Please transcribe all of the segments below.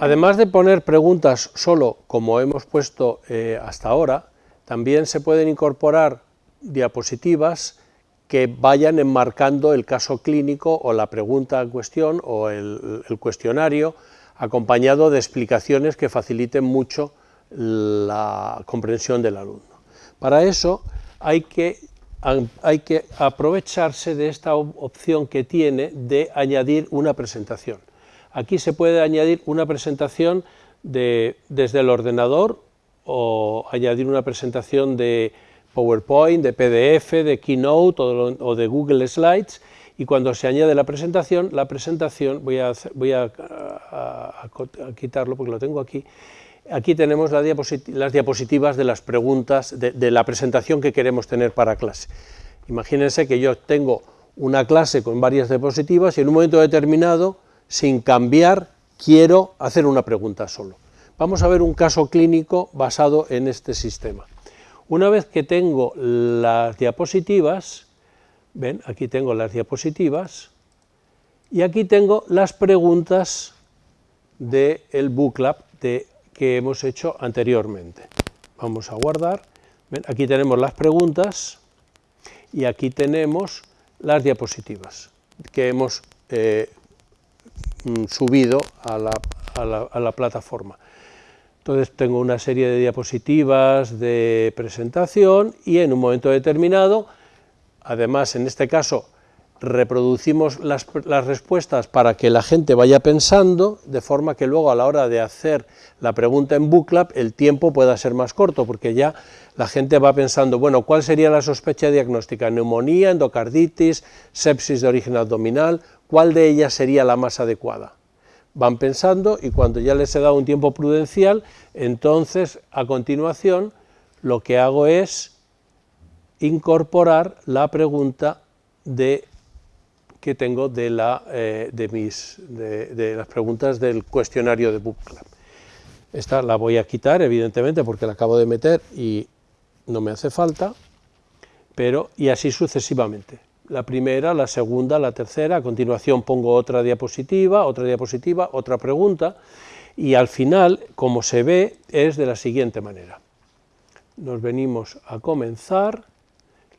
Además de poner preguntas solo, como hemos puesto eh, hasta ahora, también se pueden incorporar diapositivas que vayan enmarcando el caso clínico o la pregunta en cuestión o el, cuestionario, acompañado de explicaciones que faciliten mucho la comprensión del alumno. Para eso hay que, hay que aprovecharse de esta opción que tiene de añadir una presentación. Aquí se puede añadir una presentación desde el ordenador o añadir una presentación de PowerPoint, de PDF, de Keynote o de, Google Slides y cuando se añade la presentación, la presentación, voy a, voy a, quitarlo porque lo tengo aquí, aquí tenemos las diapositivas de las preguntas, de la presentación que queremos tener para clase. Imagínense que yo tengo una clase con varias diapositivas y en un momento determinado sin cambiar, quiero hacer una pregunta solo. Vamos a ver un caso clínico basado en este sistema. Una vez que tengo las diapositivas, ven, aquí tengo las diapositivas, y aquí tengo las preguntas del el booklab que hemos hecho anteriormente. Vamos a guardar, aquí tenemos las preguntas, y aquí tenemos las diapositivas que hemos eh, subido a la, plataforma. Entonces tengo una serie de diapositivas de presentación y en un momento determinado, además en este caso reproducimos las, respuestas para que la gente vaya pensando, de forma que luego a la hora de hacer la pregunta en Booklab el tiempo pueda ser más corto, porque ya la gente va pensando, bueno, ¿cuál sería la sospecha diagnóstica? ¿Neumonía, endocarditis, sepsis de origen abdominal? ¿Cuál de ellas sería la más adecuada? Van pensando y cuando ya les he dado un tiempo prudencial, entonces a continuación lo que hago es incorporar la pregunta de, que tengo de, eh, las preguntas del cuestionario de BookClub. Esta la voy a quitar, evidentemente, porque la acabo de meter y no me hace falta, pero y así sucesivamente la primera, la segunda, la tercera, a continuación pongo otra diapositiva, otra diapositiva, otra pregunta, y al final, como se ve, es de la siguiente manera. Nos venimos a comenzar,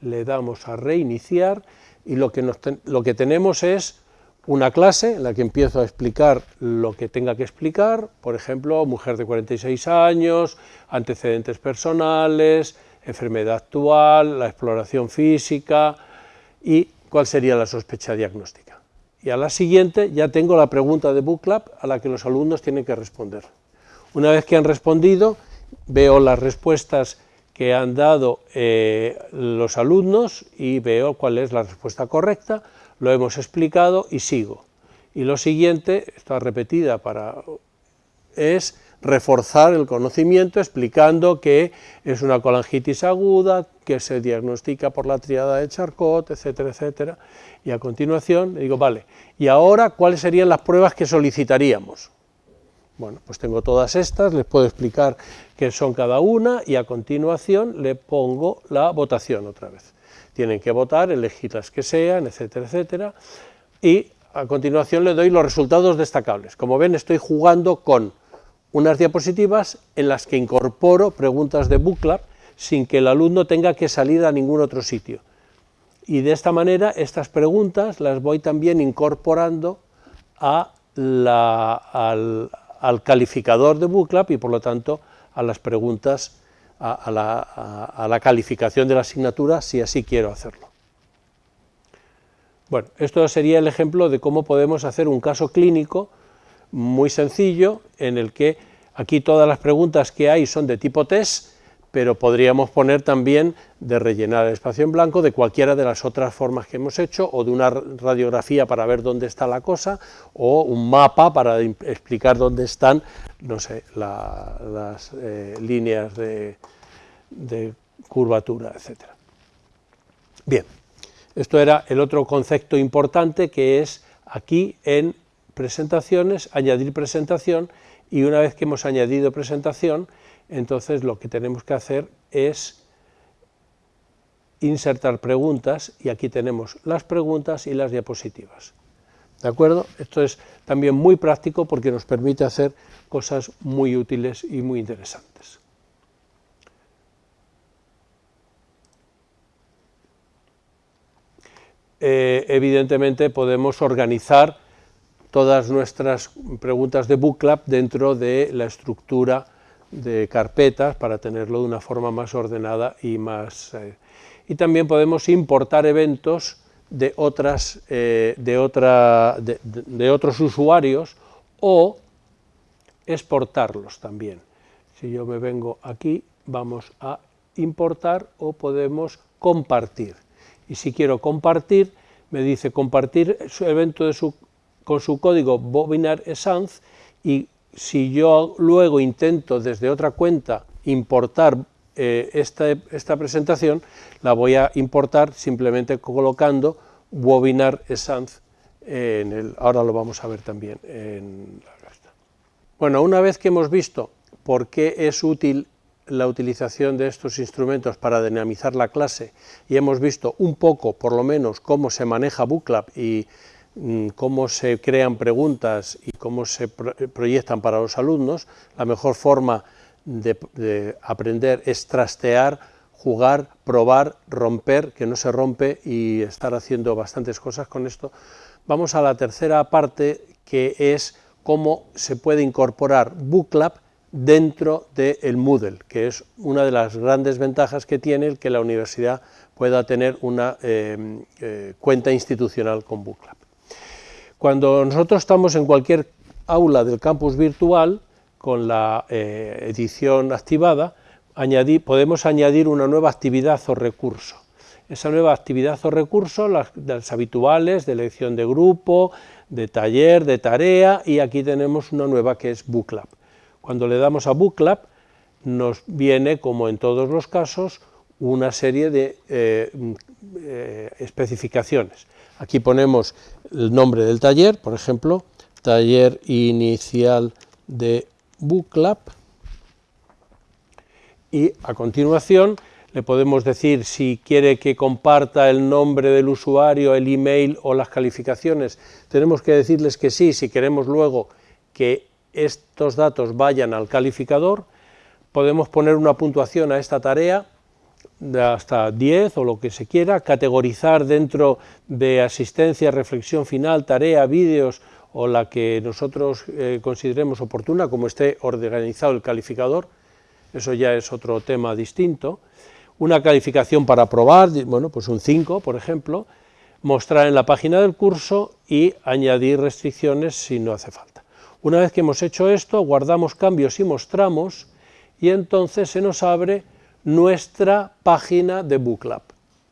le damos a reiniciar, y lo que, lo que tenemos es una clase en la que empiezo a explicar lo que tenga que explicar, por ejemplo, mujer de 46 años, antecedentes personales, enfermedad actual, la exploración física, y cuál sería la sospecha diagnóstica. Y a la siguiente ya tengo la pregunta de BookLab a la que los alumnos tienen que responder. Una vez que han respondido, veo las respuestas que han dado eh, los alumnos y veo cuál es la respuesta correcta, lo hemos explicado y sigo. Y lo siguiente, está repetida para, es reforzar el conocimiento explicando que es una colangitis aguda, que se diagnostica por la triada de Charcot, etcétera, etcétera, y a continuación le digo, vale, y ahora, ¿cuáles serían las pruebas que solicitaríamos? Bueno, pues tengo todas estas, les puedo explicar qué son cada una, y a continuación le pongo la votación otra vez. Tienen que votar, elegir las que sean, etcétera, etcétera, y a continuación le doy los resultados destacables. Como ven, estoy jugando con unas diapositivas en las que incorporo preguntas de BookLab sin que el alumno tenga que salir a ningún otro sitio. Y de esta manera estas preguntas las voy también incorporando a al, calificador de BookLab y por lo tanto a las preguntas, la, a la calificación de la asignatura si así quiero hacerlo. Bueno, esto sería el ejemplo de cómo podemos hacer un caso clínico muy sencillo en el que aquí todas las preguntas que hay son de tipo test, pero podríamos poner también de rellenar el espacio en blanco de cualquiera de las otras formas que hemos hecho, o de una radiografía para ver dónde está la cosa, o un mapa para explicar dónde están, no sé, las eh, líneas de, de curvatura, etc. Bien, esto era el otro concepto importante que es aquí en presentaciones, añadir presentación, y una vez que hemos añadido presentación, entonces lo que tenemos que hacer es insertar preguntas, y aquí tenemos las preguntas y las diapositivas. ¿De acuerdo? Esto es también muy práctico porque nos permite hacer cosas muy útiles y muy interesantes. Eh, evidentemente podemos organizar todas nuestras preguntas de Booklab dentro de la estructura de carpetas para tenerlo de una forma más ordenada y más... Eh, y también podemos importar eventos de, otras, eh, de, otra, de, otros usuarios o exportarlos también. Si yo me vengo aquí, vamos a importar o podemos compartir. Y si quiero compartir, me dice compartir su evento de su, con su código Bobinar Essence y si yo luego intento desde otra cuenta importar eh, esta, presentación, la voy a importar simplemente colocando Webinar en el, ahora lo vamos a ver también en Bueno, una vez que hemos visto por qué es útil la utilización de estos instrumentos para dinamizar la clase y hemos visto un poco, por lo menos, cómo se maneja Booklab y cómo se crean preguntas y cómo se proyectan para los alumnos, la mejor forma de, aprender es trastear, jugar, probar, romper, que no se rompe y estar haciendo bastantes cosas con esto. Vamos a la tercera parte, que es cómo se puede incorporar Booklab dentro del Moodle, que es una de las grandes ventajas que tiene el que la universidad pueda tener una eh, eh, cuenta institucional con Booklab. Cuando nosotros estamos en cualquier aula del campus virtual, con la eh, edición activada, podemos añadir una nueva actividad o recurso. Esa nueva actividad o recurso, las, habituales de elección de grupo, de taller, de tarea, y aquí tenemos una nueva que es Booklab. Cuando le damos a Booklab, nos viene, como en todos los casos, una serie de eh, eh, especificaciones. Aquí ponemos el nombre del taller, por ejemplo, taller inicial de Booklab y a continuación le podemos decir si quiere que comparta el nombre del usuario, el email o las calificaciones, tenemos que decirles que sí, si queremos luego que estos datos vayan al calificador, podemos poner una puntuación a esta tarea hasta 10 o lo que se quiera, categorizar dentro de asistencia, reflexión final, tarea, vídeos o la que nosotros eh, consideremos oportuna, como esté organizado el calificador, eso ya es otro tema distinto. Una calificación para probar, bueno, pues un 5, por ejemplo, mostrar en la página del curso y añadir restricciones si no hace falta. Una vez que hemos hecho esto, guardamos cambios y mostramos, y entonces se nos abre nuestra página de Booklab.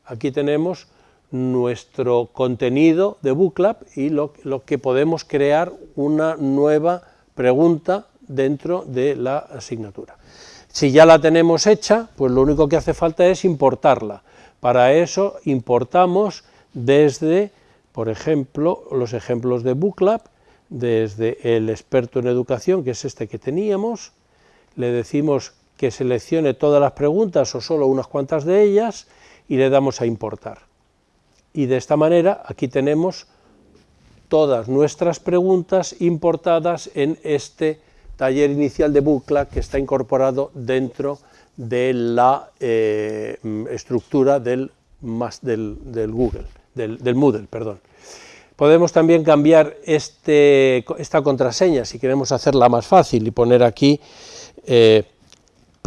Aquí tenemos nuestro contenido de Booklab y lo, que podemos crear una nueva pregunta dentro de la asignatura. Si ya la tenemos hecha, pues lo único que hace falta es importarla. Para eso importamos desde, por ejemplo, los ejemplos de Booklab, desde el experto en educación, que es este que teníamos, le decimos que seleccione todas las preguntas o solo unas cuantas de ellas y le damos a importar y de esta manera aquí tenemos todas nuestras preguntas importadas en este taller inicial de Bucla que está incorporado dentro de la eh, estructura del, Google, del, Moodle. Perdón. Podemos también cambiar este, esta contraseña si queremos hacerla más fácil y poner aquí eh,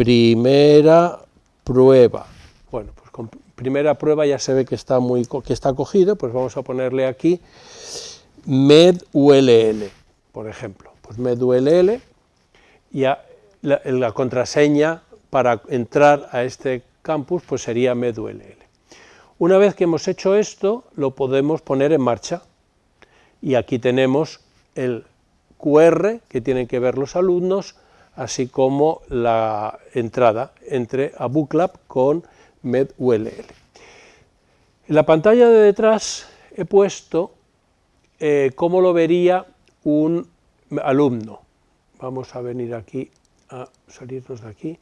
primera prueba. Bueno, pues con primera prueba ya se ve que está, muy, que está cogido, pues vamos a ponerle aquí MEDULL, por ejemplo. Pues MEDULL, y la, contraseña para entrar a este campus pues sería MEDULL. Una vez que hemos hecho esto, lo podemos poner en marcha, y aquí tenemos el QR que tienen que ver los alumnos, así como la entrada entre a Booklab con MEDULL. En la pantalla de detrás he puesto eh, cómo lo vería un alumno. Vamos a venir aquí, a salirnos de aquí,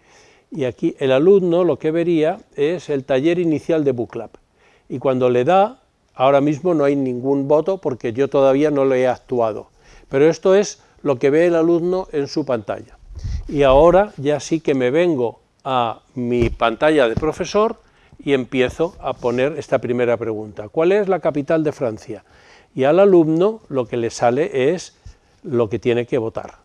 y aquí el alumno lo que vería es el taller inicial de Booklab, y cuando le da ahora mismo no hay ningún voto porque yo todavía no lo he actuado, pero esto es lo que ve el alumno en su pantalla. Y ahora ya sí que me vengo a mi pantalla de profesor y empiezo a poner esta primera pregunta. ¿Cuál es la capital de Francia? Y al alumno lo que le sale es lo que tiene que votar.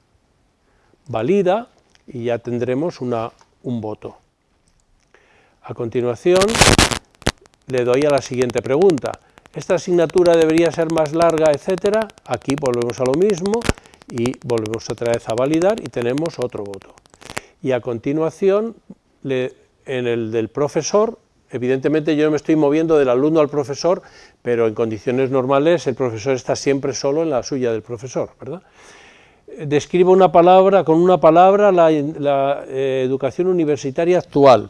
Valida y ya tendremos una, un voto. A continuación le doy a la siguiente pregunta. ¿Esta asignatura debería ser más larga, etcétera? Aquí volvemos a lo mismo y volvemos otra vez a validar y tenemos otro voto. Y a continuación, en el del profesor, evidentemente yo me estoy moviendo del alumno al profesor, pero en condiciones normales el profesor está siempre solo en la suya del profesor, ¿verdad? Describo una palabra, con una palabra, la, eh, educación universitaria actual.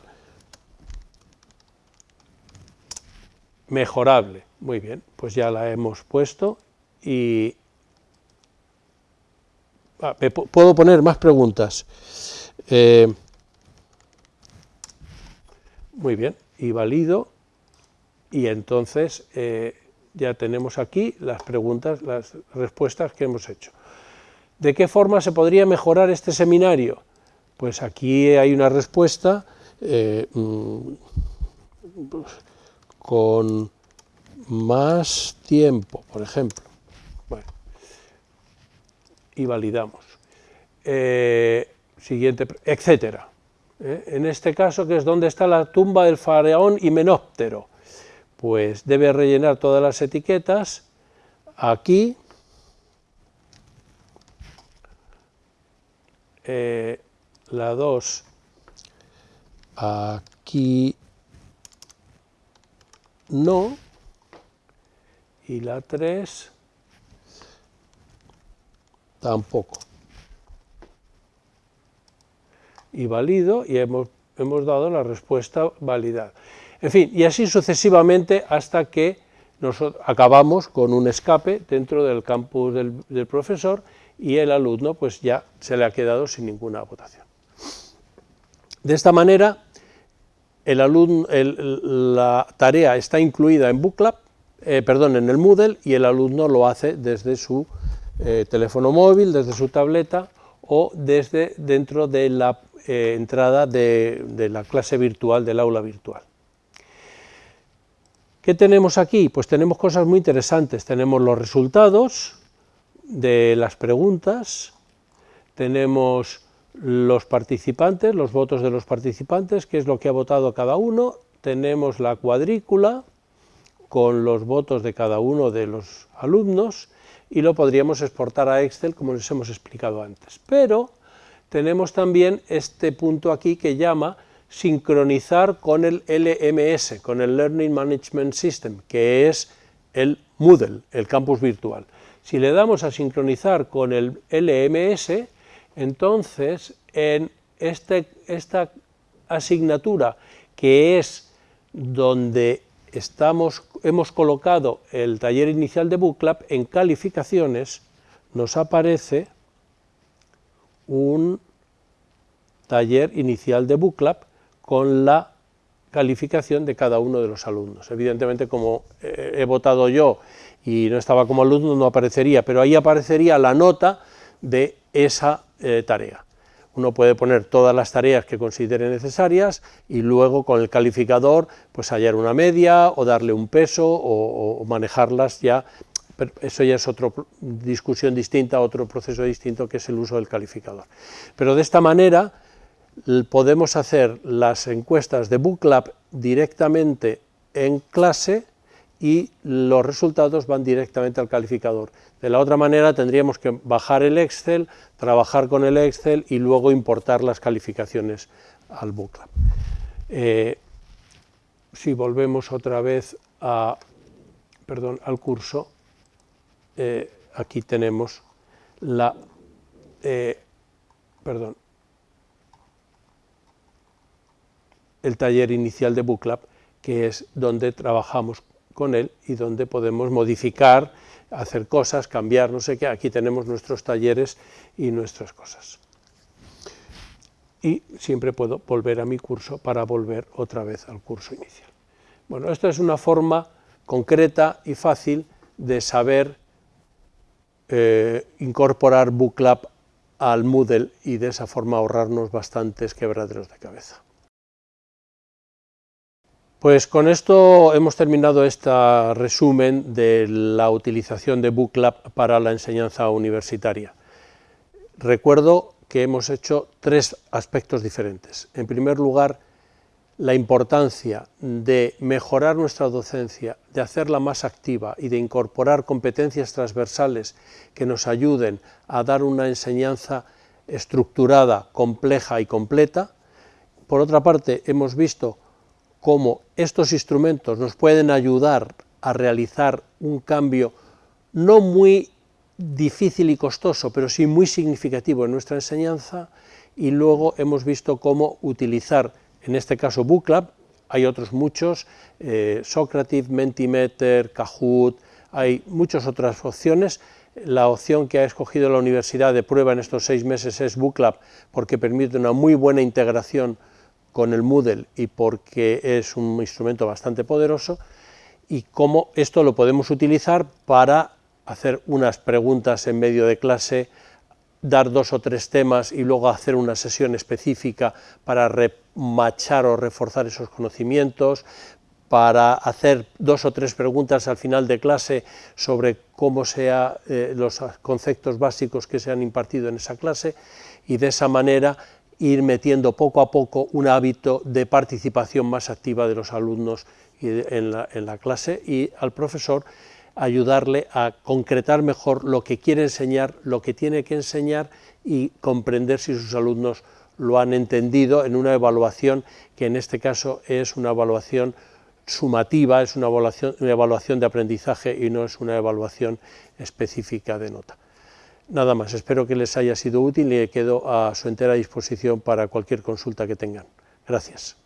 Mejorable, muy bien, pues ya la hemos puesto y Ah, puedo poner más preguntas. Eh, muy bien, y valido, y entonces eh, ya tenemos aquí las preguntas, las respuestas que hemos hecho. ¿De qué forma se podría mejorar este seminario? Pues aquí hay una respuesta eh, mm, con más tiempo, por ejemplo y validamos. Eh, siguiente, etcétera. Eh, en este caso, que es donde está la tumba del faraón Himenóptero, pues debe rellenar todas las etiquetas aquí, eh, la 2 aquí no, y la 3 tampoco. Y valido y hemos, hemos dado la respuesta válida. En fin, y así sucesivamente hasta que acabamos con un escape dentro del campus del, profesor y el alumno pues ya se le ha quedado sin ninguna votación. De esta manera, la tarea está incluida en Booklab, eh, perdón, en el Moodle y el alumno lo hace desde su eh, teléfono móvil, desde su tableta o desde dentro de la eh, entrada de, de la clase virtual, del aula virtual. ¿Qué tenemos aquí? Pues tenemos cosas muy interesantes, tenemos los resultados de las preguntas, tenemos los participantes, los votos de los participantes, qué es lo que ha votado cada uno, tenemos la cuadrícula con los votos de cada uno de los alumnos, y lo podríamos exportar a Excel como les hemos explicado antes. Pero tenemos también este punto aquí que llama sincronizar con el LMS, con el Learning Management System, que es el Moodle, el campus virtual. Si le damos a sincronizar con el LMS, entonces en este, esta asignatura, que es donde estamos, hemos colocado el taller inicial de Booklab, en calificaciones nos aparece un taller inicial de Booklab con la calificación de cada uno de los alumnos. Evidentemente, como he votado yo y no estaba como alumno, no aparecería, pero ahí aparecería la nota de esa eh, tarea. Uno puede poner todas las tareas que considere necesarias y luego con el calificador pues hallar una media o darle un peso o, manejarlas ya, eso ya es otra discusión distinta, otro proceso distinto que es el uso del calificador. Pero de esta manera podemos hacer las encuestas de BookLab directamente en clase y los resultados van directamente al calificador. De la otra manera tendríamos que bajar el Excel, trabajar con el Excel y luego importar las calificaciones al Booklab. Eh, si volvemos otra vez a, perdón, al curso, eh, aquí tenemos la, eh, perdón, el taller inicial de Booklab, que es donde trabajamos con él y donde podemos modificar, hacer cosas, cambiar, no sé qué. Aquí tenemos nuestros talleres y nuestras cosas. Y siempre puedo volver a mi curso para volver otra vez al curso inicial. Bueno, esta es una forma concreta y fácil de saber eh, incorporar Booklab al Moodle y de esa forma ahorrarnos bastantes quebraderos de cabeza. Pues con esto hemos terminado este resumen de la utilización de Booklab para la enseñanza universitaria. Recuerdo que hemos hecho tres aspectos diferentes. En primer lugar, la importancia de mejorar nuestra docencia, de hacerla más activa y de incorporar competencias transversales que nos ayuden a dar una enseñanza estructurada, compleja y completa. Por otra parte, hemos visto cómo estos instrumentos nos pueden ayudar a realizar un cambio no muy difícil y costoso, pero sí muy significativo en nuestra enseñanza, y luego hemos visto cómo utilizar en este caso Booklab, hay otros muchos, eh, Socrative, Mentimeter, Kahoot, hay muchas otras opciones. La opción que ha escogido la universidad de prueba en estos seis meses es Booklab, porque permite una muy buena integración con el Moodle y porque es un instrumento bastante poderoso, y cómo esto lo podemos utilizar para hacer unas preguntas en medio de clase, dar dos o tres temas y luego hacer una sesión específica para remachar o reforzar esos conocimientos, para hacer dos o tres preguntas al final de clase sobre cómo sean eh, los conceptos básicos que se han impartido en esa clase y de esa manera ir metiendo poco a poco un hábito de participación más activa de los alumnos en la clase y al profesor ayudarle a concretar mejor lo que quiere enseñar, lo que tiene que enseñar y comprender si sus alumnos lo han entendido en una evaluación que en este caso es una evaluación sumativa, es una evaluación, de aprendizaje y no es una evaluación específica de nota. Nada más, espero que les haya sido útil y quedo a su entera disposición para cualquier consulta que tengan. Gracias.